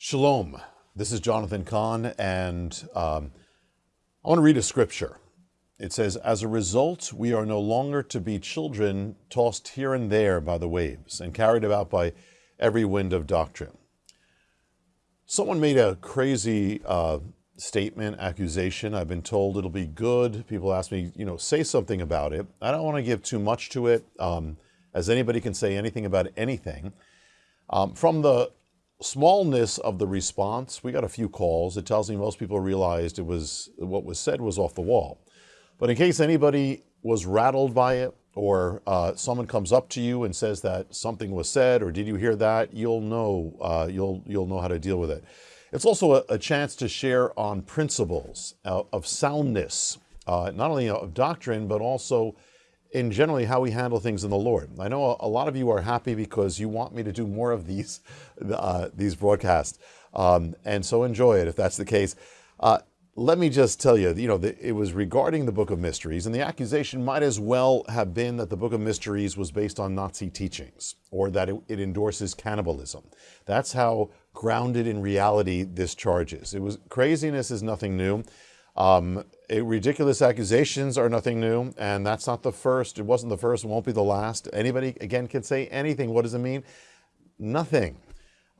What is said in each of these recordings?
Shalom. This is Jonathan Kahn, and um, I want to read a scripture. It says, As a result, we are no longer to be children tossed here and there by the waves and carried about by every wind of doctrine. Someone made a crazy uh, statement, accusation. I've been told it'll be good. People ask me, you know, say something about it. I don't want to give too much to it, um, as anybody can say anything about anything. Um, from the smallness of the response, we got a few calls. It tells me most people realized it was what was said was off the wall. But in case anybody was rattled by it, or uh, someone comes up to you and says that something was said, or did you hear that? You'll know. Uh, you'll you'll know how to deal with it. It's also a, a chance to share on principles uh, of soundness, uh, not only of doctrine but also in generally how we handle things in the Lord. I know a, lot of you are happy because you want me to do more of these uh, these broadcasts, um, and so enjoy it if that's the case. Uh, let me just tell you, you know, the, it was regarding the Book of Mysteries, and the accusation might as well have been that the Book of Mysteries was based on Nazi teachings or that it, it endorses cannibalism. That's how grounded in reality this charge is. It was craziness is nothing new. Um, it, ridiculous accusations are nothing new, and that's not the first. It wasn't the first, won't be the last. Anybody, again, can say anything. What does it mean? Nothing.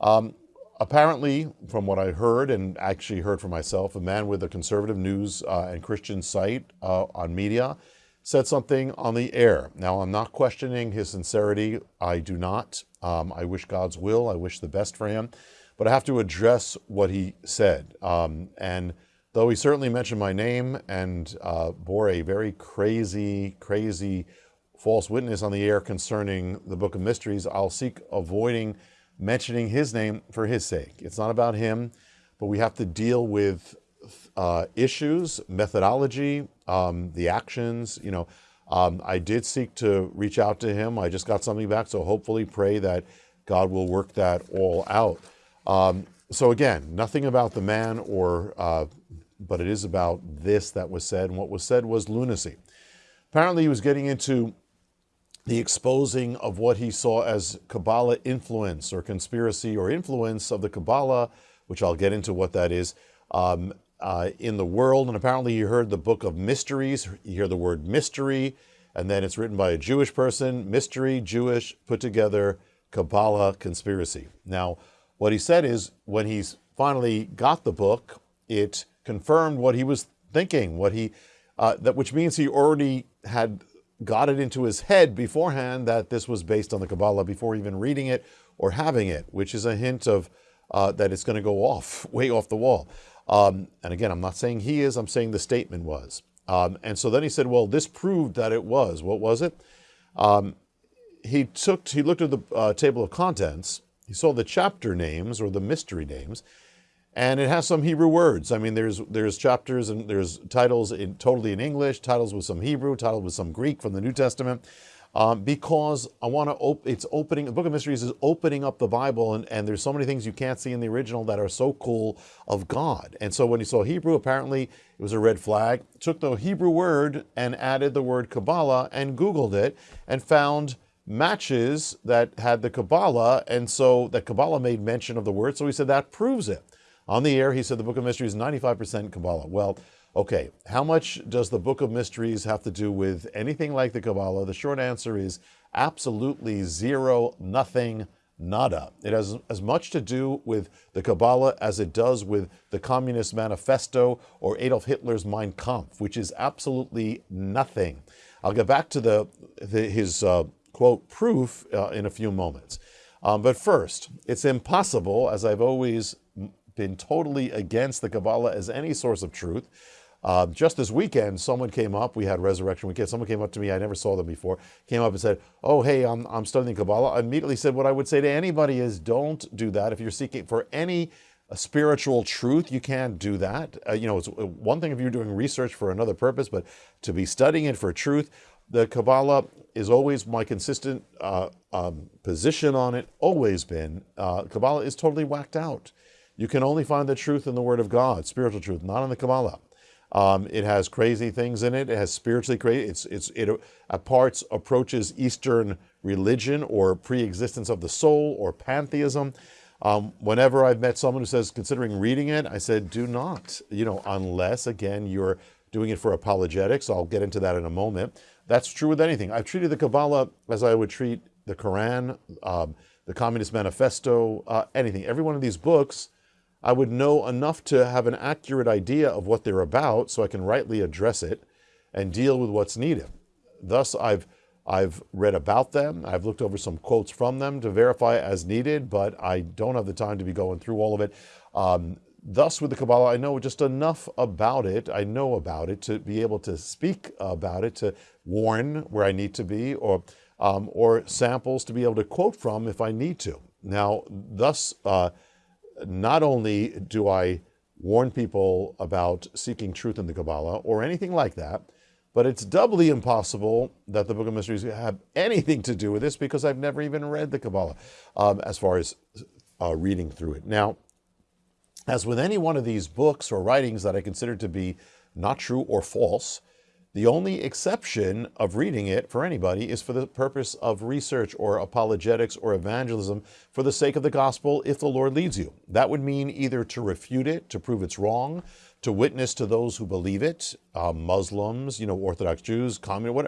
Um, apparently, from what I heard, and actually heard for myself, a man with a conservative news uh, and Christian site uh, on media said something on the air. Now, I'm not questioning his sincerity. I do not. Um, I wish God's will. I wish the best for him. But I have to address what he said. Um, and though he certainly mentioned my name and uh, bore a very crazy, crazy false witness on the air concerning the Book of Mysteries, I'll seek avoiding mentioning his name for his sake. It's not about him, but we have to deal with uh, issues, methodology, um, the actions. You know, um, I did seek to reach out to him. I just got something back, so hopefully pray that God will work that all out. Um, so again, nothing about the man or uh, but it is about this that was said, and what was said was lunacy. Apparently, he was getting into the exposing of what he saw as Kabbalah influence or conspiracy or influence of the Kabbalah, which I'll get into what that is, um, uh, in the world. And apparently, he heard the book of mysteries. You hear the word mystery, and then it's written by a Jewish person mystery, Jewish, put together, Kabbalah conspiracy. Now, what he said is when he's finally got the book, it confirmed what he was thinking, what he, uh, that which means he already had got it into his head beforehand that this was based on the Kabbalah before even reading it or having it, which is a hint of uh, that it's going to go off, way off the wall. Um, and again, I'm not saying he is, I'm saying the statement was. Um, and so then he said, well, this proved that it was. What was it? Um, he took, he looked at the uh, table of contents, he saw the chapter names or the mystery names, and it has some Hebrew words. I mean, there's there's chapters and there's titles in totally in English, titles with some Hebrew, titles with some Greek from the New Testament, um, because I want to. Op- it's opening. The Book of Mysteries is opening up the Bible, and, and there's so many things you can't see in the original that are so cool of God. And so when he saw Hebrew, apparently it was a red flag. Took the Hebrew word and added the word Kabbalah and Googled it and found matches that had the Kabbalah, and so that Kabbalah made mention of the word. So he said that proves it. On the air, he said the Book of Mysteries is 95% Kabbalah. Well, okay, how much does the Book of Mysteries have to do with anything like the Kabbalah? The short answer is absolutely zero, nothing, nada. It has as much to do with the Kabbalah as it does with the Communist Manifesto or Adolf Hitler's Mein Kampf, which is absolutely nothing. I'll get back to the, the his uh, quote proof uh, in a few moments. Um, but first, it's impossible, as I've always been totally against the Kabbalah as any source of truth. Uh, just this weekend, someone came up. We had Resurrection Weekend. Someone came up to me. I never saw them before. Came up and said, "Oh, hey, I'm I'm studying Kabbalah." I immediately said, "What I would say to anybody is, don't do that. If you're seeking for any uh, spiritual truth, you can't do that. Uh, you know, it's uh, one thing if you're doing research for another purpose, but to be studying it for truth, the Kabbalah is always my consistent uh, um, position on it. Always been. Uh, Kabbalah is totally whacked out." You can only find the truth in the Word of God, spiritual truth, not in the Kabbalah. Um, it has crazy things in it. It has spiritually crazy. It's it's it at parts approaches Eastern religion or pre-existence of the soul or pantheism. Um, whenever I've met someone who says considering reading it, I said, do not, you know, unless again you're doing it for apologetics. I'll get into that in a moment. That's true with anything. I've treated the Kabbalah as I would treat the Quran, um, the Communist Manifesto, uh, anything. Every one of these books, I would know enough to have an accurate idea of what they're about so I can rightly address it and deal with what's needed. Thus, I've I've read about them. I've looked over some quotes from them to verify as needed, but I don't have the time to be going through all of it. Um, thus, with the Kabbalah, I know just enough about it. I know about it to be able to speak about it, to warn where I need to be, or um, or samples to be able to quote from if I need to. Now, thus, uh, not only do I warn people about seeking truth in the Kabbalah or anything like that, but it's doubly impossible that the Book of Mysteries have anything to do with this because I've never even read the Kabbalah um, as far as uh, reading through it. Now, as with any one of these books or writings that I consider to be not true or false, the only exception of reading it for anybody is for the purpose of research or apologetics or evangelism for the sake of the gospel if the Lord leads you. That would mean either to refute it, to prove it's wrong, to witness to those who believe it, uh, Muslims, you know, Orthodox Jews, communist,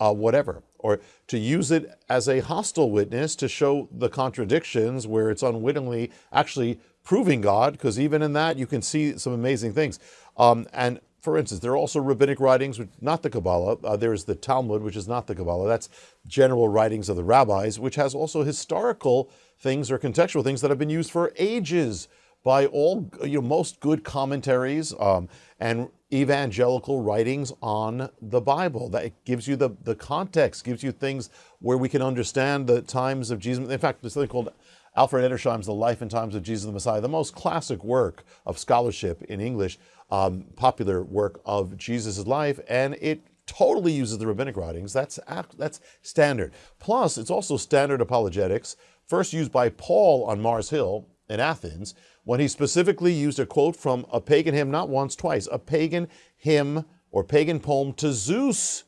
uh, whatever, or to use it as a hostile witness to show the contradictions where it's unwittingly actually proving God, because even in that you can see some amazing things. Um, and for instance, there are also rabbinic writings, which not the Kabbalah. Uh, there is the Talmud, which is not the Kabbalah. That's general writings of the rabbis, which has also historical things or contextual things that have been used for ages by all, you know, most good commentaries um, and evangelical writings on the Bible. That gives you the, the context, gives you things where we can understand the times of Jesus. In fact, there's something called Alfred Edersheim's The Life and Times of Jesus the Messiah, the most classic work of scholarship in English, um, popular work of Jesus' life, and it totally uses the rabbinic writings. That's, that's standard. Plus, it's also standard apologetics, first used by Paul on Mars Hill in Athens, when he specifically used a quote from a pagan hymn, not once, twice, a pagan hymn or pagan poem to Zeus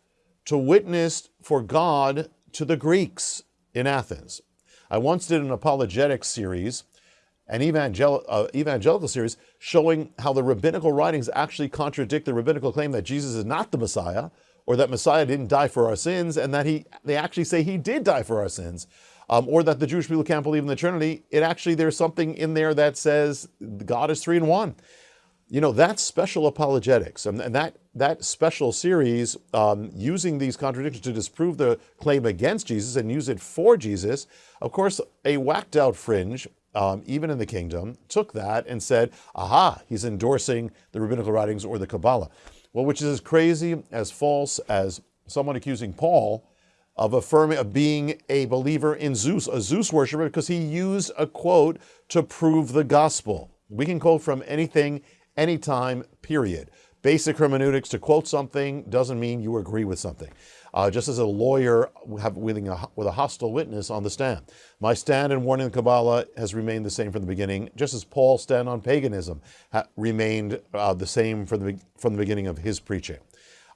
to witness for God to the Greeks in Athens. I once did an apologetics series, an evangel uh, evangelical series, showing how the rabbinical writings actually contradict the rabbinical claim that Jesus is not the Messiah, or that Messiah didn't die for our sins, and that he they actually say he did die for our sins um, or that the Jewish people can't believe in the Trinity, it actually, there's something in there that says God is three in one. You know, that's special apologetics. And, that, that special series, um, using these contradictions to disprove the claim against Jesus and use it for Jesus, of course, a whacked out fringe um, even in the kingdom, took that and said, aha, he's endorsing the rabbinical writings or the Kabbalah. Well, which is as crazy, as false as someone accusing Paul of affirming of being a believer in Zeus, a Zeus worshiper, because he used a quote to prove the gospel. We can quote from anything, anytime, period. Basic hermeneutics, to quote something doesn't mean you agree with something. Uh, just as a lawyer have, with, a, with a hostile witness on the stand. My stand and warning the Kabbalah has remained the same from the beginning, just as Paul's stand on paganism remained uh, the same from the, from the beginning of his preaching.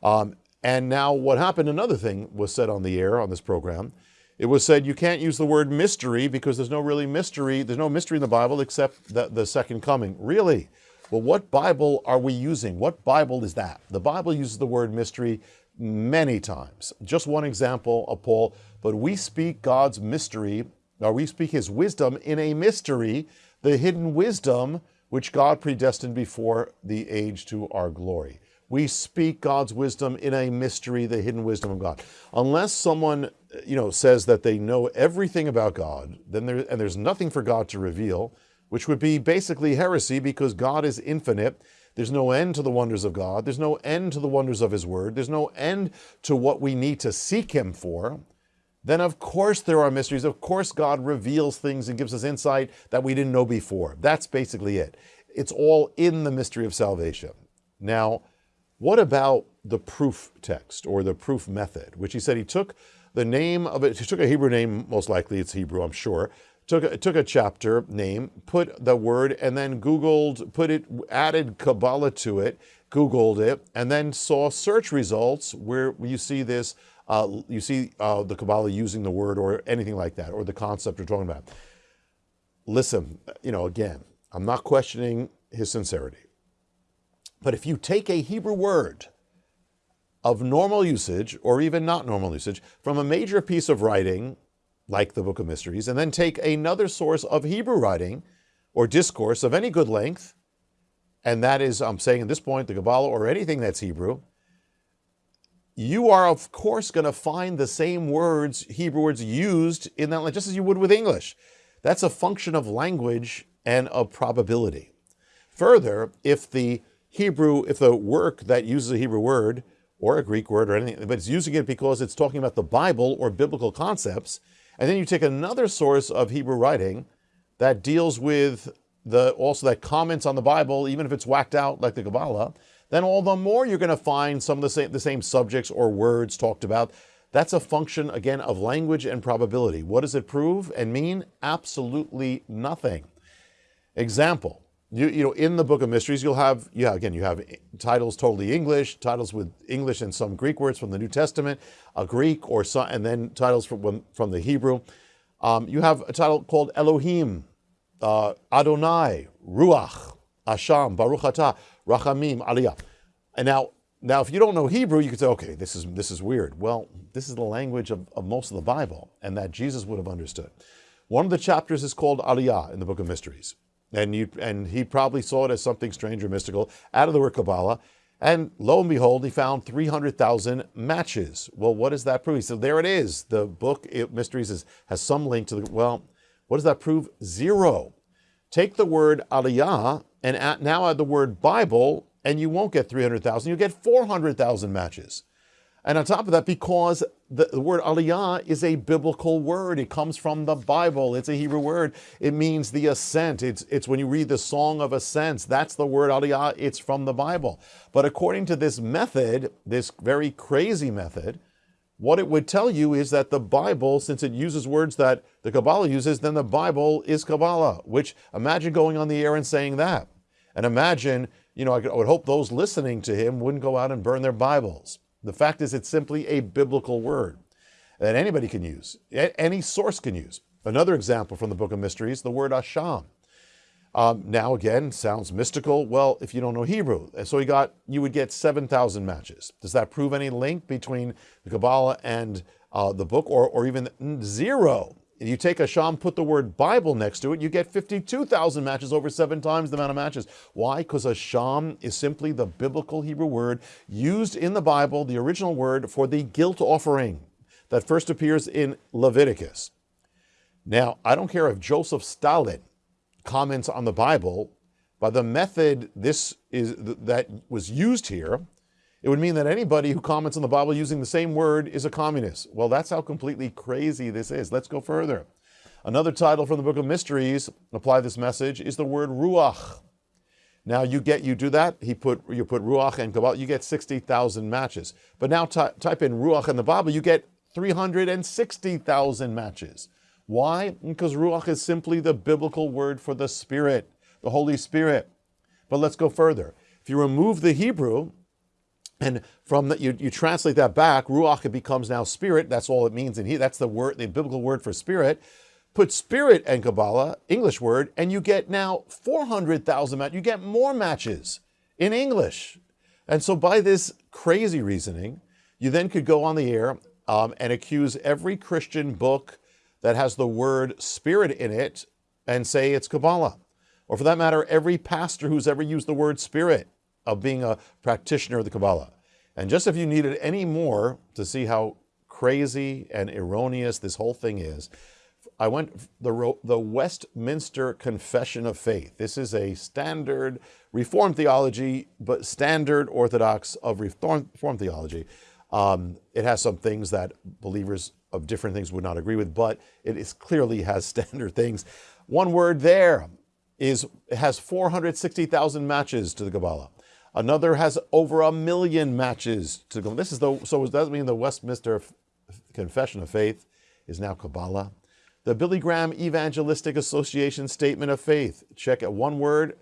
Um, and now what happened, another thing was said on the air on this program. It was said you can't use the word mystery because there's no really mystery. There's no mystery in the Bible except the, the second coming. Really? Well, what Bible are we using? What Bible is that? The Bible uses the word mystery many times. Just one example of Paul, but we speak God's mystery, or we speak his wisdom in a mystery, the hidden wisdom which God predestined before the age to our glory. We speak God's wisdom in a mystery, the hidden wisdom of God. Unless someone, you know, says that they know everything about God, then there and there's nothing for God to reveal, which would be basically heresy because God is infinite. There's no end to the wonders of God. There's no end to the wonders of His Word. There's no end to what we need to seek Him for. Then, of course, there are mysteries. Of course, God reveals things and gives us insight that we didn't know before. That's basically it. It's all in the mystery of salvation. Now, what about the proof text or the proof method, which he said he took the name of it, he took a Hebrew name, most likely it's Hebrew, I'm sure, took a, took a chapter name, put the word, and then Googled, put it, added Kabbalah to it, Googled it, and then saw search results where you see this, uh, you see uh, the Kabbalah using the word or anything like that, or the concept we're talking about. listen, you know, again, I'm not questioning his sincerity. But if you take a Hebrew word of normal usage, or even not normal usage, from a major piece of writing, like the Book of Mysteries, and then take another source of Hebrew writing or discourse of any good length, and that is, I'm saying at this point, the Kabbalah or anything that's Hebrew, you are, of course, going to find the same words, Hebrew words, used in that, just as you would with English. That's a function of language and of probability. Further, if the Hebrew, if the work that uses a Hebrew word or a Greek word or anything, but it's using it because it's talking about the Bible or biblical concepts, and then you take another source of Hebrew writing that deals with the also that comments on the Bible, even if it's whacked out like the Kabbalah, then all the more you're going to find some of the same, the same subjects or words talked about. That's a function, again, of language and probability. What does it prove and mean? Absolutely nothing. Example, you, you know, in the Book of Mysteries, you'll have, yeah, again, you have titles totally English, titles with English and some Greek words from the New Testament, a Greek or some, and then titles from, from the Hebrew. Um, you have a title called Elohim, uh, Adonai, Ruach, Asham, Baruch Atah. Rachamim, Aliyah. And now, now, if you don't know Hebrew, you could say, okay, this is, this is weird. Well, this is the language of, of most of the Bible, and that Jesus would have understood. One of the chapters is called Aliyah in the Book of Mysteries. And, you, and he probably saw it as something strange or mystical out of the word Kabbalah. And lo and behold, he found 300,000 matches. Well, what does that prove? So there it is. The book it, Mysteries is, has some link to the, well, what does that prove? Zero. Take the word aliyah and at, now add the word Bible, and you won't get 300,000, you'll get 400,000 matches. And on top of that, because the, the, word aliyah is a biblical word, it comes from the Bible, it's a Hebrew word. It means the ascent. It's, it's when you read the Song of Ascents, that's the word aliyah, it's from the Bible. But according to this method, this very crazy method, what it would tell you is that the Bible, since it uses words that the Kabbalah uses, then the Bible is Kabbalah, which imagine going on the air and saying that. And imagine, you know, I would hope those listening to him wouldn't go out and burn their Bibles. The fact is, it's simply a biblical word that anybody can use, any source can use. Another example from the Book of Mysteries, the word Asham. Um, now again, sounds mystical. Well, if you don't know Hebrew, so he got you would get seven thousand matches. Does that prove any link between the Kabbalah and uh, the book, or or even zero? You take Asham, put the word Bible next to it, you get 52,000 matches, over seven times the amount of matches. Why? Because Asham is simply the biblical Hebrew word used in the Bible, the original word for the guilt offering that first appears in Leviticus. Now, I don't care if Joseph Stalin comments on the Bible, by the method this is that was used here, it would mean that anybody who comments on the Bible using the same word is a communist. Well, that's how completely crazy this is. Let's go further. Another title from the Book of Mysteries, apply this message, is the word ruach. Now you get you do that. He put you put ruach and kabbalah. You get sixty thousand matches. But now type in ruach in the Bible. You get three hundred and sixty thousand matches. Why? Because ruach is simply the biblical word for the Spirit, the Holy Spirit. But let's go further. If you remove the Hebrew, and from that, you, you translate that back, ruach, it becomes now spirit. That's all it means in here. That's the word, the biblical word for spirit. Put spirit and Kabbalah, English word, and you get now 400,000 matches. You get more matches in English. And so by this crazy reasoning, you then could go on the air um, and accuse every Christian book that has the word spirit in it and say it's Kabbalah. Or for that matter, every pastor who's ever used the word spirit of being a practitioner of the Kabbalah. And just if you needed any more to see how crazy and erroneous this whole thing is, I went the the Westminster Confession of Faith. This is a standard Reformed theology, but standard Orthodox of Reformed theology. Um, it has some things that believers of different things would not agree with, but it is clearly has standard things. One word there is it has 460,000 matches to the Kabbalah. Another has over a million matches to go. This is the so does that mean the Westminster Confession of Faith is now Kabbalah? The Billy Graham Evangelistic Association Statement of Faith. Check at One word,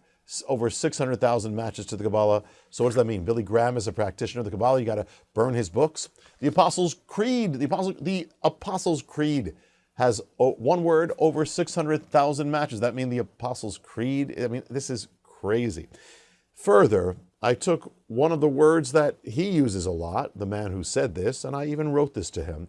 over 600,000 matches to the Kabbalah. So what does that mean? Billy Graham is a practitioner of the Kabbalah. You got to burn his books. The Apostles' Creed. The Apostles, the Apostles' Creed has one word over 600,000 matches. That means the Apostles' Creed. I mean, this is crazy. Further, I took one of the words that he uses a lot, the man who said this, and I even wrote this to him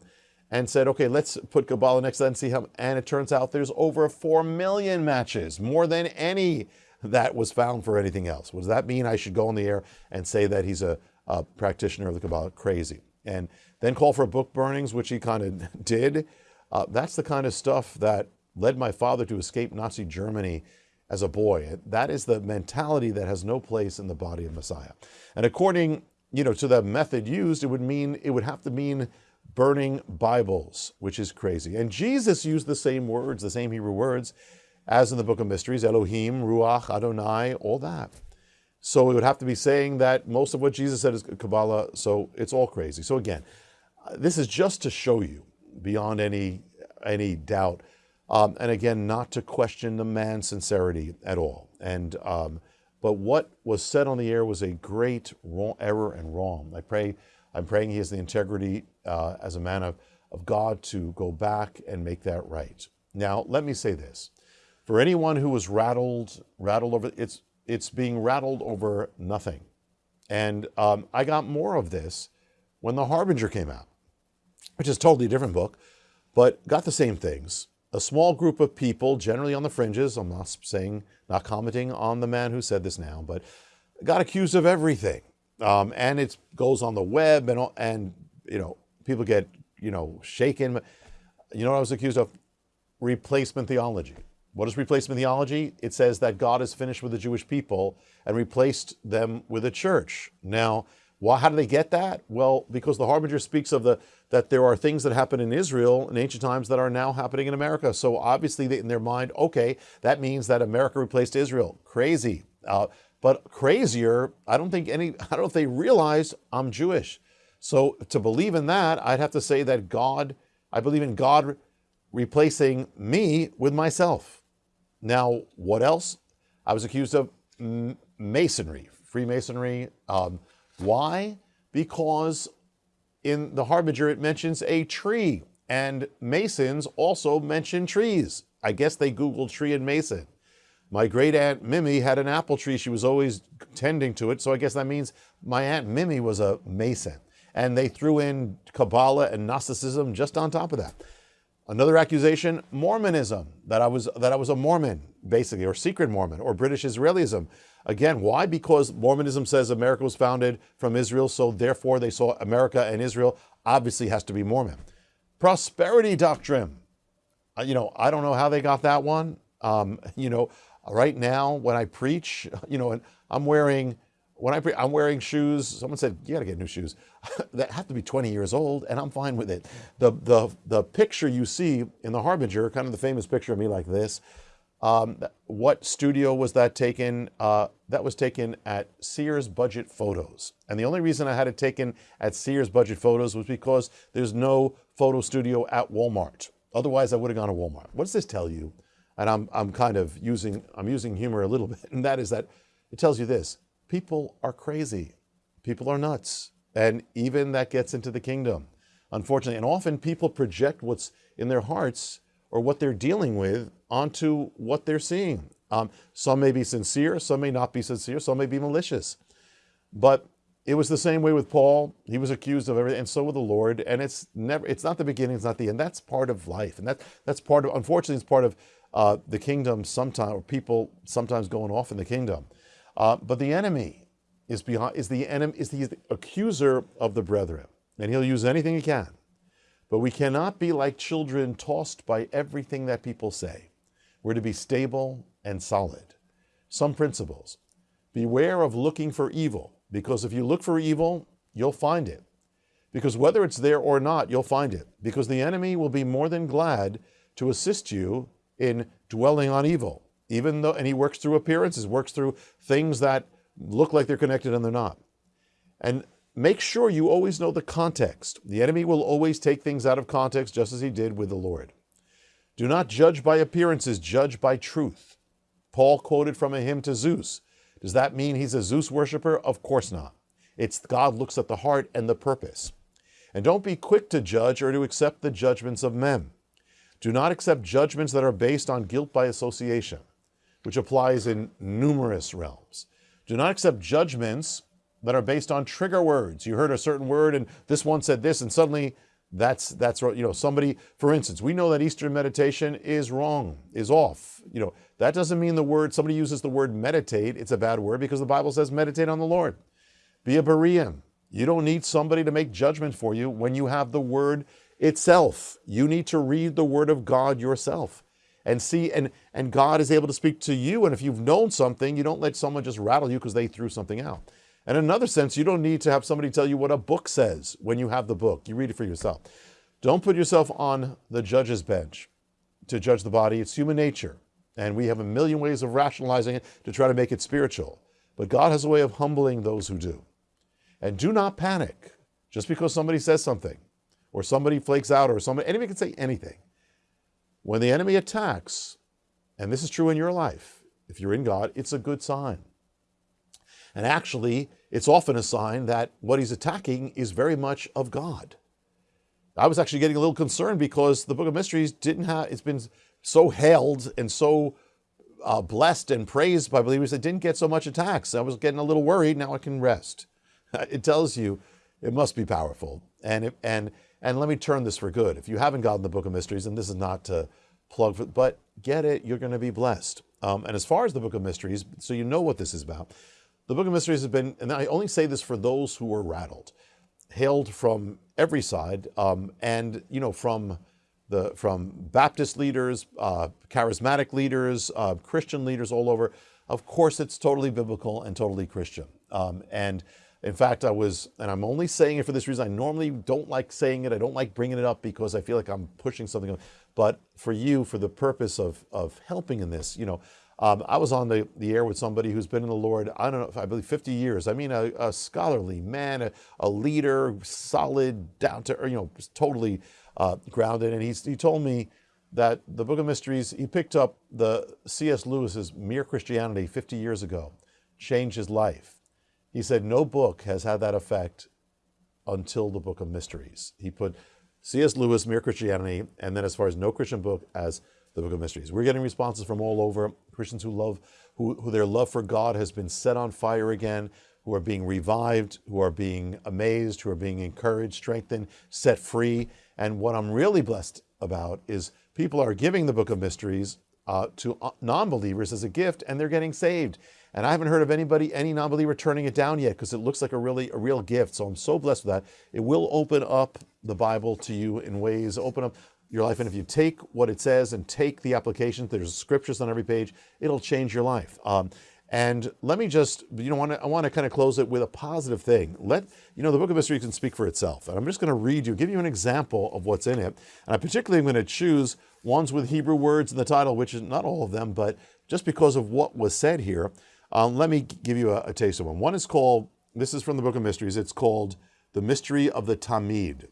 and said, okay, let's put Kabbalah next to that and see how. And it turns out there's over 4 million matches, more than any that was found for anything else. What does that mean? I should go on the air and say that he's a, a practitioner of the Kabbalah. Crazy. And then call for book burnings, which he kind of did. Uh, that's the kind of stuff that led my father to escape Nazi Germany as a boy. That is the mentality that has no place in the body of Messiah. And according, you know, to the method used, it would mean it would have to mean burning Bibles, which is crazy. And Jesus used the same words, the same Hebrew words, as in the book of mysteries, Elohim, Ruach, Adonai, all that. So it would have to be saying that most of what Jesus said is Kabbalah, so it's all crazy. So again, uh, this is just to show you beyond any any doubt um, and again, not to question the man's sincerity at all. And um, but what was said on the air was a great wrong, error and wrong. I pray, I'm praying he has the integrity uh, as a man of, of God to go back and make that right. Now, let me say this: for anyone who was rattled, rattled over, it's it's being rattled over nothing. And um, I got more of this when The Harbinger came out, which is totally different book, but got the same things a small group of people, generally on the fringes, I'm not saying, not commenting on the man who said this now, but got accused of everything. Um, and it goes on the web and, and, you know, people get, you know, shaken. You know what I was accused of? Replacement theology. What is replacement theology? It says that God is finished with the Jewish people and replaced them with a church. Now, why, how do they get that? Well, because the Harbinger speaks of the that there are things that happen in Israel in ancient times that are now happening in America. So obviously, they, in their mind, okay, that means that America replaced Israel. Crazy. Uh, but crazier, I don't think any. I don't think they realize I'm Jewish. So to believe in that, I'd have to say that God. I believe in God replacing me with myself. Now, what else? I was accused of masonry, Freemasonry. Um, why? Because in the Harbinger it mentions a tree, and Masons also mention trees. I guess they Googled tree and Mason. My great aunt Mimi had an apple tree. She was always tending to it. So I guess that means my aunt Mimi was a Mason. And they threw in Kabbalah and Gnosticism just on top of that. Another accusation, Mormonism, that I was that I was a Mormon, basically, or secret Mormon, or British Israelism. Again, why? Because Mormonism says America was founded from Israel, so therefore they saw America and Israel obviously has to be Mormon. Prosperity doctrine. Uh, you know, I don't know how they got that one. Um, you know, right now when I preach, you know, and I'm wearing when I pre- I'm wearing shoes. Someone said you got to get new shoes that have to be 20 years old, and I'm fine with it. The the the picture you see in the Harbinger, kind of the famous picture of me like this. Um, what studio was that taken? Uh, that was taken at Sears Budget Photos. And the only reason I had it taken at Sears Budget Photos was because there's no photo studio at Walmart. Otherwise, I would have gone to Walmart. What does this tell you? And I'm, I'm kind of using, I'm using humor a little bit, and that is that it tells you this people are crazy. People are nuts. And even that gets into the kingdom, unfortunately. And often people project what's in their hearts or what they're dealing with onto what they're seeing. Um, some may be sincere, some may not be sincere, some may be malicious. But it was the same way with Paul. He was accused of everything, and so with the Lord. And it's never, it's not the beginning, it's not the end. That's part of life. And that, that's part of, unfortunately, it's part of uh, the kingdom sometimes, or people sometimes going off in the kingdom. Uh, but the enemy is behind is the enemy is the, the accuser of the brethren, and he'll use anything he can. But we cannot be like children tossed by everything that people say. We're to be stable and solid. Some principles. Beware of looking for evil, because if you look for evil, you'll find it. Because whether it's there or not, you'll find it. Because the enemy will be more than glad to assist you in dwelling on evil even though, and he works through appearances, works through things that look like they're connected and they're not. And make sure you always know the context. The enemy will always take things out of context, just as he did with the Lord. Do not judge by appearances, judge by truth. Paul quoted from a hymn to Zeus. Does that mean he's a Zeus worshiper? Of course not. It's God looks at the heart and the purpose. And don't be quick to judge or to accept the judgments of men. Do not accept judgments that are based on guilt by association, which applies in numerous realms. Do not accept judgments that are based on trigger words. You heard a certain word and this one said this and suddenly that's that's right, you know somebody for instance we know that eastern meditation is wrong is off you know. That doesn't mean the word somebody uses the word meditate it's a bad word because the bible says meditate on the lord. Be a berean. You don't need somebody to make judgment for you when you have the word itself. You need to read the word of god yourself and see and and god is able to speak to you and if you've known something you don't let someone just rattle you because they threw something out and in another sense, you don't need to have somebody tell you what a book says when you have the book. You read it for yourself. Don't put yourself on the judge's bench to judge the body. It's human nature. And we have a million ways of rationalizing it to try to make it spiritual. But God has a way of humbling those who do. And do not panic just because somebody says something or somebody flakes out or somebody, anybody can say anything. When the enemy attacks, and this is true in your life, if you're in God, it's a good sign. And actually, it's often a sign that what he's attacking is very much of God. I was actually getting a little concerned because the Book of Mysteries didn't have, it's been so hailed and so uh, blessed and praised by believers that didn't get so much attacks. I was getting a little worried. Now I can rest. It tells you it must be powerful. And, it, and, and let me turn this for good. If you haven't gotten the Book of Mysteries, and this is not to plug for, but get it, you're going to be blessed. Um, and as far as the Book of Mysteries, so you know what this is about, the Book of Mysteries has been, and I only say this for those who were rattled, hailed from every side, um, and you know from the from Baptist leaders, uh, charismatic leaders, uh, Christian leaders all over. Of course, it's totally biblical and totally Christian. Um, and in fact, I was, and I'm only saying it for this reason. I normally don't like saying it. I don't like bringing it up because I feel like I'm pushing something. But for you, for the purpose of of helping in this, you know, um, I was on the, the air with somebody who's been in the Lord, I don't know, I believe 50 years. I mean, a, a scholarly man, a, a, leader, solid, down to, you know, totally uh, grounded. And he's, he told me that the Book of Mysteries, he picked up the C.S. Lewis's Mere Christianity 50 years ago, changed his life. He said, no book has had that effect until the Book of Mysteries. He put C.S. Lewis, Mere Christianity, and then as far as no Christian book as the Book of Mysteries. We're getting responses from all over Christians who love, who, who their love for God has been set on fire again, who are being revived, who are being amazed, who are being encouraged, strengthened, set free. And what I'm really blessed about is people are giving the Book of Mysteries uh, to uh, non-believers as a gift, and they're getting saved. And I haven't heard of anybody, any non-believer turning it down yet because it looks like a really a real gift. So I'm so blessed with that. It will open up the Bible to you in ways, open up your life. And if you take what it says and take the application, there's scriptures on every page, it'll change your life. Um, and let me just, you know, want to, I want to kind of close it with a positive thing. Let, you know, the book of mystery can speak for itself. And I'm just going to read you, give you an example of what's in it. And I particularly am going to choose ones with Hebrew words in the title, which is not all of them, but just because of what was said here, um, let me give you a, a taste of one. One is called, this is from the book of mysteries, it's called The Mystery of the Tamid.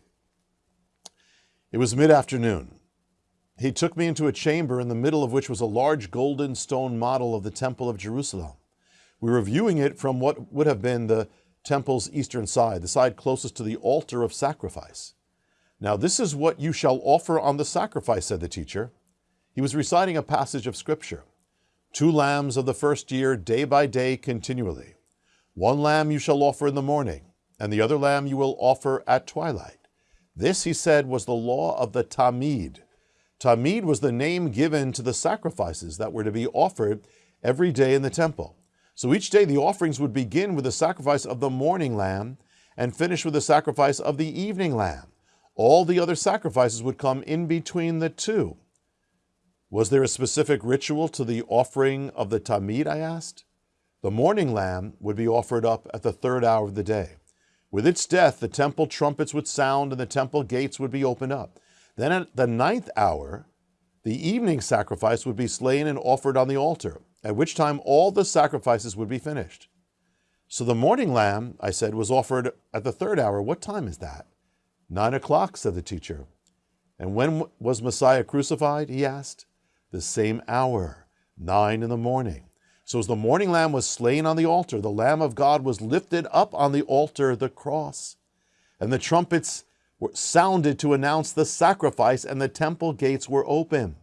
It was mid-afternoon. He took me into a chamber in the middle of which was a large golden stone model of the Temple of Jerusalem. We were viewing it from what would have been the temple's eastern side, the side closest to the altar of sacrifice. Now this is what you shall offer on the sacrifice, said the teacher. He was reciting a passage of scripture. Two lambs of the first year, day by day, continually. One lamb you shall offer in the morning, and the other lamb you will offer at twilight. This, he said, was the law of the Tamid. Tamid was the name given to the sacrifices that were to be offered every day in the temple. So each day the offerings would begin with the sacrifice of the morning lamb and finish with the sacrifice of the evening lamb. All the other sacrifices would come in between the two. Was there a specific ritual to the offering of the Tamid, I asked? The morning lamb would be offered up at the third hour of the day. With its death, the temple trumpets would sound and the temple gates would be opened up. Then at the ninth hour, the evening sacrifice would be slain and offered on the altar, at which time all the sacrifices would be finished. So the morning lamb, I said, was offered at the third hour. What time is that? Nine o'clock, said the teacher. And when was Messiah crucified? He asked. The same hour, nine in the morning. So as the morning lamb was slain on the altar, the Lamb of God was lifted up on the altar, the cross. And the trumpets were sounded to announce the sacrifice, and the temple gates were open.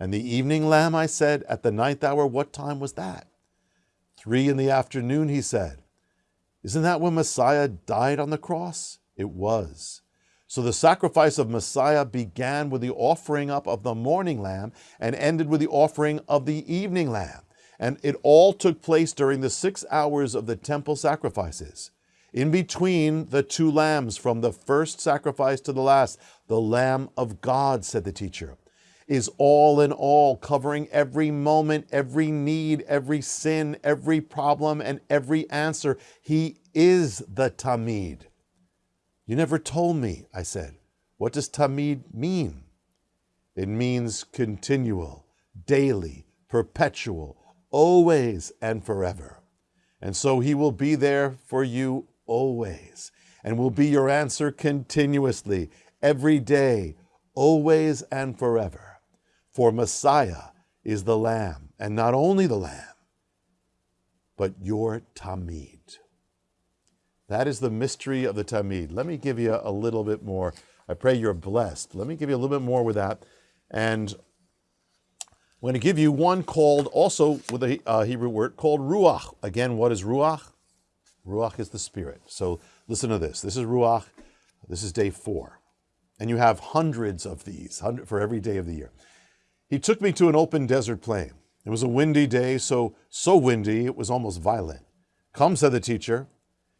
And the evening lamb, I said, at the ninth hour, what time was that? Three in the afternoon, he said. Isn't that when Messiah died on the cross? It was. So the sacrifice of Messiah began with the offering up of the morning lamb and ended with the offering of the evening lamb. And it all took place during the six hours of the temple sacrifices. In between the two lambs, from the first sacrifice to the last, the Lamb of God, said the teacher, is all in all, covering every moment, every need, every sin, every problem, and every answer. He is the Tamid. You never told me, I said. What does Tamid mean? It means continual, daily, perpetual, always and forever. And so he will be there for you always, and will be your answer continuously, every day, always and forever. For Messiah is the Lamb, and not only the Lamb, but your Tamid. That is the mystery of the Tamid. Let me give you a little bit more. I pray you're blessed. Let me give you a little bit more with that. And I'm going to give you one called, also with a uh, Hebrew word, called Ruach. Again, what is Ruach? Ruach is the spirit. So listen to this. This is Ruach. This is day four. And you have hundreds of these for every day of the year. He took me to an open desert plain. It was a windy day, so so windy it was almost violent. Come, said the teacher.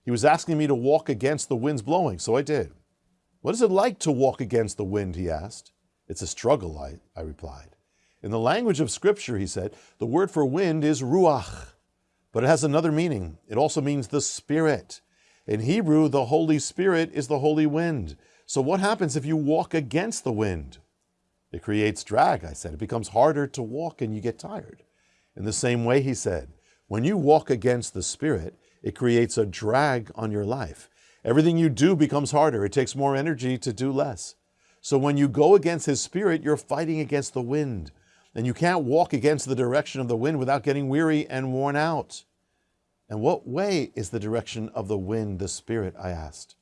He was asking me to walk against the winds blowing, so I did. What is it like to walk against the wind? he asked. It's a struggle, I, I replied. In the language of Scripture, he said, the word for wind is ruach. But it has another meaning. It also means the Spirit. In Hebrew, the Holy Spirit is the holy wind. So, what happens if you walk against the wind? It creates drag, I said. It becomes harder to walk and you get tired. In the same way, he said, when you walk against the Spirit, it creates a drag on your life. Everything you do becomes harder. It takes more energy to do less. So when you go against His Spirit, you're fighting against the wind. And you can't walk against the direction of the wind without getting weary and worn out. And what way is the direction of the wind, the Spirit? I asked.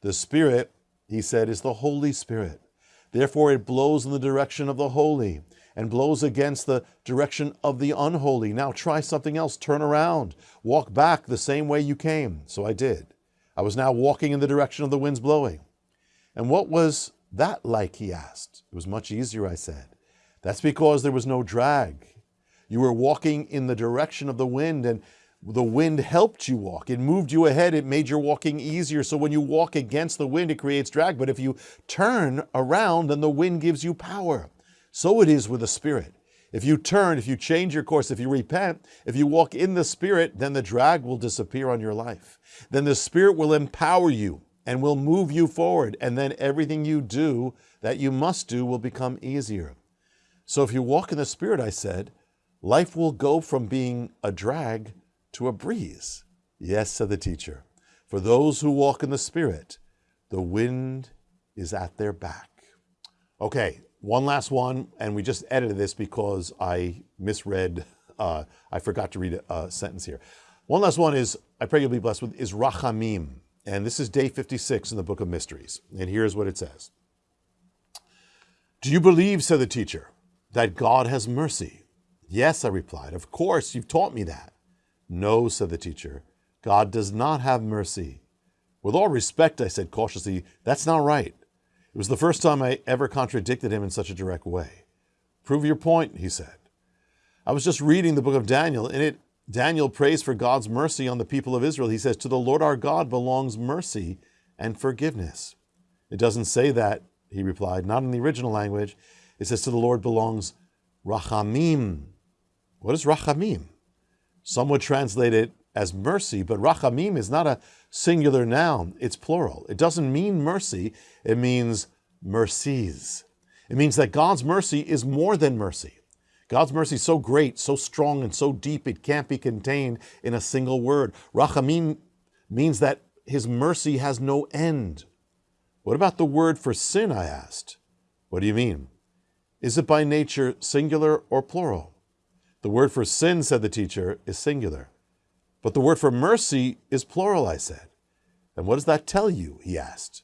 The Spirit, he said, is the Holy Spirit. Therefore, it blows in the direction of the holy and blows against the direction of the unholy. Now try something else. Turn around. Walk back the same way you came. So I did. I was now walking in the direction of the winds blowing. And what was that like? He asked. It was much easier, I said. That's because there was no drag. You were walking in the direction of the wind, and the wind helped you walk. It moved you ahead. It made your walking easier. So when you walk against the wind, it creates drag. But if you turn around, then the wind gives you power. So it is with the Spirit. If you turn, if you change your course, if you repent, if you walk in the Spirit, then the drag will disappear on your life. Then the Spirit will empower you and will move you forward. And then everything you do that you must do will become easier. So if you walk in the Spirit, I said, life will go from being a drag to a breeze. Yes, said the teacher. For those who walk in the Spirit, the wind is at their back. Okay, one last one, and we just edited this because I misread, uh, I forgot to read a, a, sentence here. One last one is, I pray you'll be blessed with, is Rachamim. And this is day 56 in the Book of Mysteries. And here's what it says Do you believe, said the teacher, that God has mercy? Yes, I replied. Of course, you've taught me that. No, said the teacher. God does not have mercy. With all respect, I said cautiously, that's not right. It was the first time I ever contradicted him in such a direct way. Prove your point, he said. I was just reading the book of Daniel. In it, Daniel prays for God's mercy on the people of Israel. He says, To the Lord our God belongs mercy and forgiveness. It doesn't say that, he replied, not in the original language. It says, To the Lord belongs rachamim. What is rachamim? Some would translate it as mercy, but rachamim is not a singular noun, it's plural. It doesn't mean mercy, it means mercies. It means that God's mercy is more than mercy. God's mercy is so great, so strong, and so deep, it can't be contained in a single word. Rachamim means that his mercy has no end. What about the word for sin? I asked. What do you mean? Is it by nature singular or plural? The word for sin, said the teacher, is singular. But the word for mercy is plural, I said. And what does that tell you? He asked.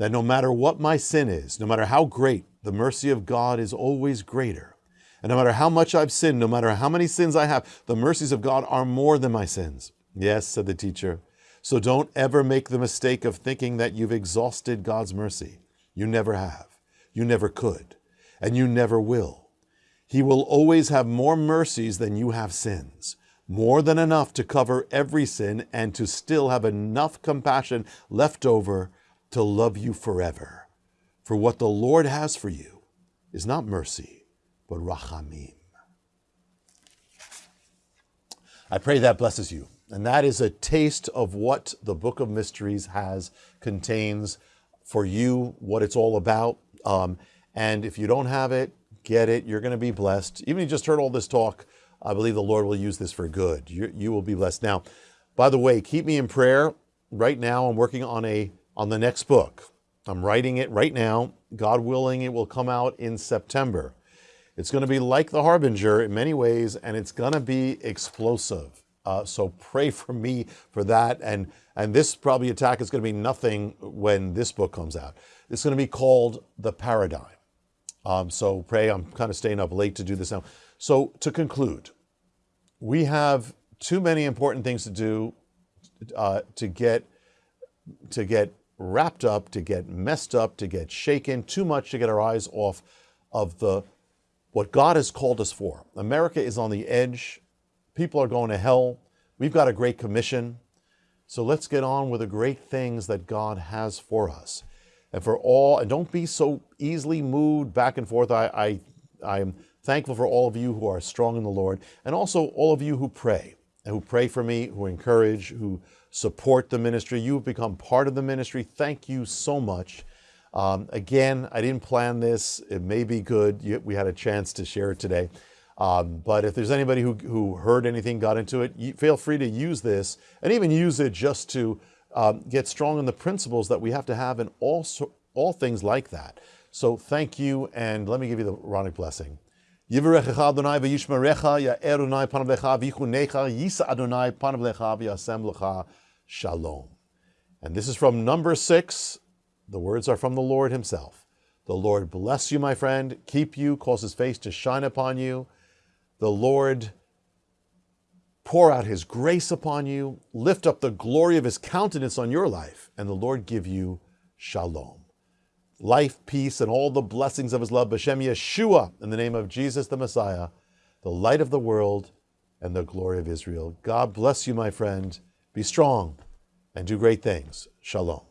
that no matter what my sin is, no matter how great, the mercy of God is always greater. And no matter how much I've sinned, no matter how many sins I have, the mercies of God are more than my sins. Yes, said the teacher. So don't ever make the mistake of thinking that you've exhausted God's mercy. You never have. You never could. And you never will. He will always have more mercies than you have sins, more than enough to cover every sin and to still have enough compassion left over to love you forever. For what the Lord has for you is not mercy, but rachamim. I pray that blesses you. And that is a taste of what the Book of Mysteries has, contains for you, what it's all about. Um, and if you don't have it, get it. You're going to be blessed. Even if you just heard all this talk, I believe the Lord will use this for good. You, you will be blessed. Now, by the way, keep me in prayer. Right now, I'm working on a on the next book. I'm writing it right now. God willing, it will come out in September. It's going to be like The Harbinger in many ways, and it's going to be explosive. Uh, so pray for me for that. And, and this probably attack is going to be nothing when this book comes out. It's going to be called The Paradigm. Um, so pray, I'm kind of staying up late to do this now. So to conclude, we have too many important things to do uh, to get to get wrapped up, to get messed up, to get shaken, too much to get our eyes off of the what God has called us for. America is on the edge. People are going to hell. We've got a great commission. So let's get on with the great things that God has for us. And for all, and don't be so easily moved back and forth. I, I, I'm thankful for all of you who are strong in the Lord, and also all of you who pray, and who pray for me, who encourage, who support the ministry. You've become part of the ministry. Thank you so much. Um, again, I didn't plan this. It may be good. We had a chance to share it today. Um, but if there's anybody who, who heard anything, got into it, you, feel free to use this and even use it just to um, get strong in the principles that we have to have in all, all things like that. So thank you, and let me give you the Aaronic blessing. Shalom. And this is from number six. The words are from the Lord himself. The Lord bless you, my friend, keep you, cause his face to shine upon you. The Lord pour out his grace upon you, lift up the glory of his countenance on your life, and the Lord give you shalom life, peace, and all the blessings of his love. B'Shem Yeshua, in the name of Jesus the Messiah, the light of the world and the glory of Israel. God bless you, my friend. Be strong and do great things. Shalom.